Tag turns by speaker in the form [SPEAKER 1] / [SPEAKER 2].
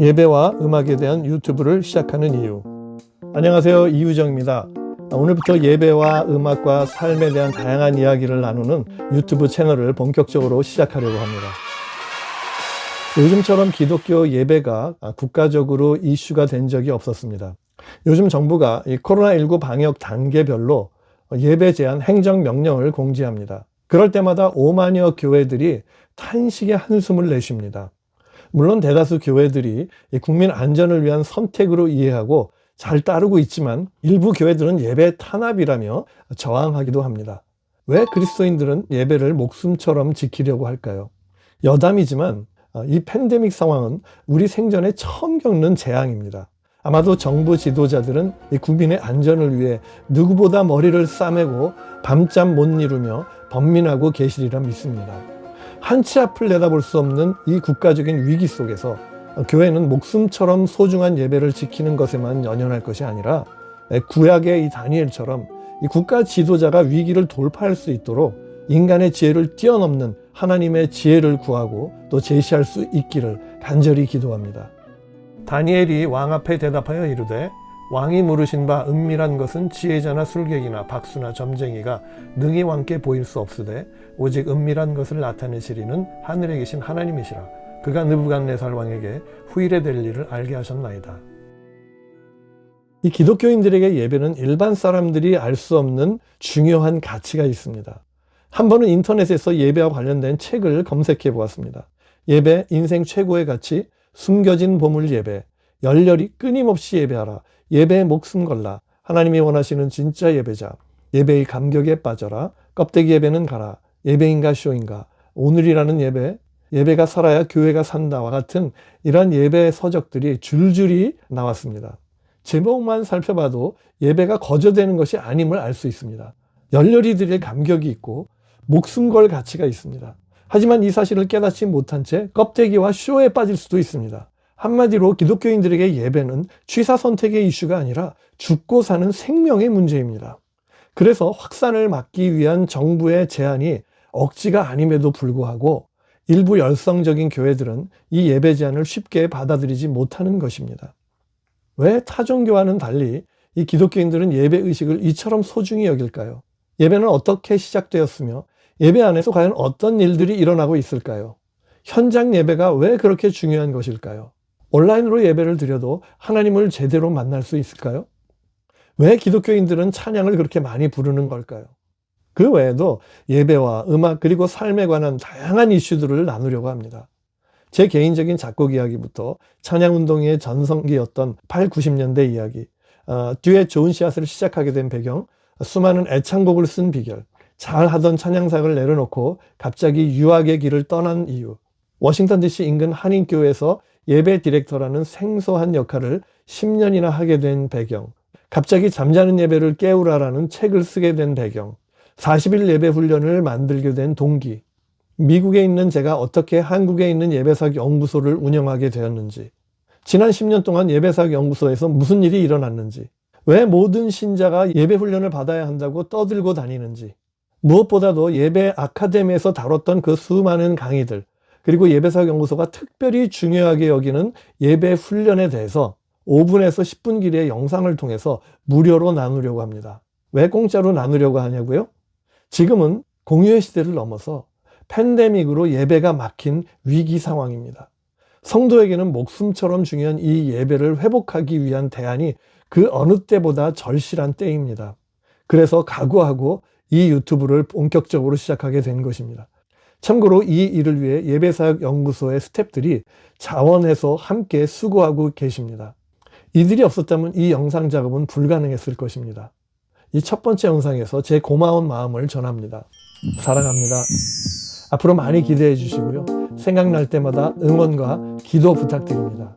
[SPEAKER 1] 예배와 음악에 대한 유튜브를 시작하는 이유. 안녕하세요. 이유정입니다. 오늘부터 예배와 음악과 삶에 대한 다양한 이야기를 나누는 유튜브 채널을 본격적으로 시작하려고 합니다. 요즘처럼 기독교 예배가 국가적으로 이슈가 된 적이 없었습니다. 요즘 정부가 코로나19 방역 단계별로 예배 제한 행정명령을 공지합니다. 그럴 때마다 5만여 교회들이 탄식의 한숨을 내쉽니다 물론 대다수 교회들이 국민 안전을 위한 선택으로 이해하고 잘 따르고 있지만 일부 교회들은 예배 탄압이라며 저항하기도 합니다. 왜 그리스도인들은 예배를 목숨처럼 지키려고 할까요? 여담이지만 이 팬데믹 상황은 우리 생전에 처음 겪는 재앙입니다. 아마도 정부 지도자들은 국민의 안전을 위해 누구보다 머리를 싸매고 밤잠 못 이루며 번민하고 계시리라 믿습니다. 한치 앞을 내다볼 수 없는 이 국가적인 위기 속에서 교회는 목숨처럼 소중한 예배를 지키는 것에만 연연할 것이 아니라 구약의 이 다니엘처럼 이 국가 지도자가 위기를 돌파할 수 있도록 인간의 지혜를 뛰어넘는 하나님의 지혜를 구하고 또 제시할 수 있기를 간절히 기도합니다. 다니엘이 왕 앞에 대답하여 이르되 왕이 물으신 바 은밀한 것은 지혜자나 술객이나 박수나 점쟁이가 능히 왕께 보일 수 없으되 오직 은밀한 것을 나타내시리는 하늘에 계신 하나님이시라 그가 느부갓네살 왕에게 후일에 될 일을 알게 하셨나이다. 이 기독교인들에게 예배는 일반 사람들이 알 수 없는 중요한 가치가 있습니다. 한 번은 인터넷에서 예배와 관련된 책을 검색해 보았습니다. 예배, 인생 최고의 가치, 숨겨진 보물 예배, 열렬히 끊임없이 예배하라, 예배에 목숨 걸라, 하나님이 원하시는 진짜 예배자, 예배의 감격에 빠져라, 껍데기 예배는 가라, 예배인가 쇼인가, 오늘이라는 예배, 예배가 살아야 교회가 산다와 같은 이러한 예배 서적들이 줄줄이 나왔습니다. 제목만 살펴봐도 예배가 거저되는 것이 아님을 알 수 있습니다. 열렬히 드릴 감격이 있고 목숨 걸 가치가 있습니다. 하지만 이 사실을 깨닫지 못한 채 껍데기와 쇼에 빠질 수도 있습니다. 한마디로 기독교인들에게 예배는 취사 선택의 이슈가 아니라 죽고 사는 생명의 문제입니다. 그래서 확산을 막기 위한 정부의 제안이 억지가 아님에도 불구하고 일부 열성적인 교회들은 이 예배 제안을 쉽게 받아들이지 못하는 것입니다. 왜 타종교와는 달리 이 기독교인들은 예배 의식을 이처럼 소중히 여길까요? 예배는 어떻게 시작되었으며 예배 안에서 과연 어떤 일들이 일어나고 있을까요? 현장 예배가 왜 그렇게 중요한 것일까요? 온라인으로 예배를 드려도 하나님을 제대로 만날 수 있을까요? 왜 기독교인들은 찬양을 그렇게 많이 부르는 걸까요? 그 외에도 예배와 음악 그리고 삶에 관한 다양한 이슈들을 나누려고 합니다. 제 개인적인 작곡 이야기부터 찬양운동의 전성기였던 8, 90년대 이야기, 어, 듀엣 좋은 씨앗을 시작하게 된 배경, 수많은 애창곡을 쓴 비결, 잘 하던 찬양사역을 내려놓고 갑자기 유학의 길을 떠난 이유, 워싱턴 DC 인근 한인교회에서 예배 디렉터라는 생소한 역할을 10년이나 하게 된 배경, 갑자기 잠자는 예배를 깨우라라는 책을 쓰게 된 배경, 40일 예배 훈련을 만들게 된 동기, 미국에 있는 제가 어떻게 한국에 있는 예배사역 연구소를 운영하게 되었는지, 지난 10년 동안 예배사역 연구소에서 무슨 일이 일어났는지, 왜 모든 신자가 예배 훈련을 받아야 한다고 떠들고 다니는지, 무엇보다도 예배 아카데미에서 다뤘던 그 수많은 강의들, 그리고 예배사역 연구소가 특별히 중요하게 여기는 예배 훈련에 대해서 5분에서 10분 길이의 영상을 통해서 무료로 나누려고 합니다. 왜 공짜로 나누려고 하냐고요? 지금은 공유의 시대를 넘어서 팬데믹으로 예배가 막힌 위기 상황입니다. 성도에게는 목숨처럼 중요한 이 예배를 회복하기 위한 대안이 그 어느 때보다 절실한 때입니다. 그래서 각오하고 이 유튜브를 본격적으로 시작하게 된 것입니다. 참고로 이 일을 위해 예배사역연구소의 스탭들이 자원해서 함께 수고하고 계십니다. 이들이 없었다면 이 영상 작업은 불가능했을 것입니다. 이 첫 번째 영상에서 제 고마운 마음을 전합니다. 사랑합니다. 앞으로 많이 기대해 주시고요. 생각날 때마다 응원과 기도 부탁드립니다.